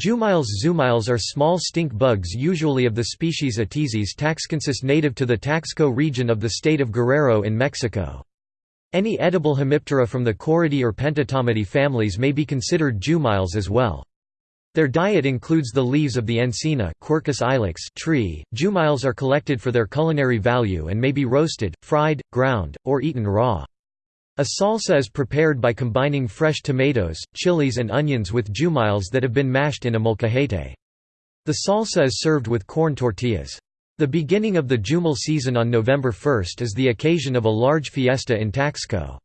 Jumiles Jumiles are small stink bugs usually of the species Atizies taxcoensis native to the Taxco region of the state of Guerrero in Mexico. Any edible Hemiptera from the Coreidae or Pentatomidae families may be considered jumiles as well. Their diet includes the leaves of the encina Quercus ilex tree. Jumiles are collected for their culinary value and may be roasted, fried, ground, or eaten raw. A salsa is prepared by combining fresh tomatoes, chilies and onions with jumiles that have been mashed in a molcajete. The salsa is served with corn tortillas. The beginning of the Jumil season on November 1 is the occasion of a large fiesta in Taxco.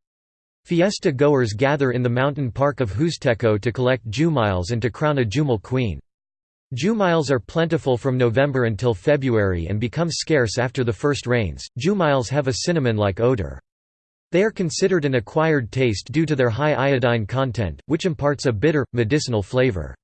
Fiesta goers gather in the mountain park of Huixteco to collect Jumiles and to crown a Jumil queen. Jumiles are plentiful from November until February and become scarce after the first rains. Jumiles have a cinnamon-like odor. They are considered an acquired taste due to their high iodine content, which imparts a bitter, medicinal flavor.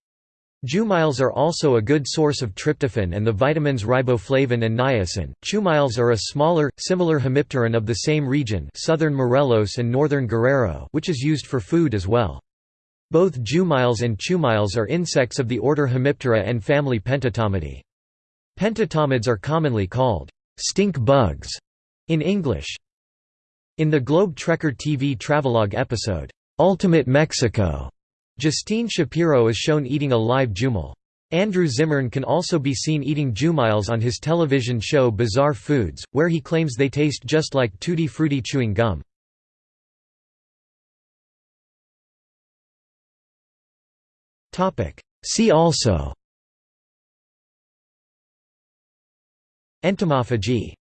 Jumiles are also a good source of tryptophan and the vitamins riboflavin and niacin. Chumiles are a smaller, similar hemipteran of the same region southern Morelos and northern Guerrero which is used for food as well. Both jumiles and chumiles are insects of the order Hemiptera and family Pentatomidae. Pentatomids are commonly called stink bugs in English. In the Globe Trekker TV travelogue episode, "'Ultimate Mexico", Justine Shapiro is shown eating a live jumil. Andrew Zimmern can also be seen eating jumiles on his television show Bizarre Foods, where he claims they taste just like Tutti Frutti chewing gum. See also Entomophagy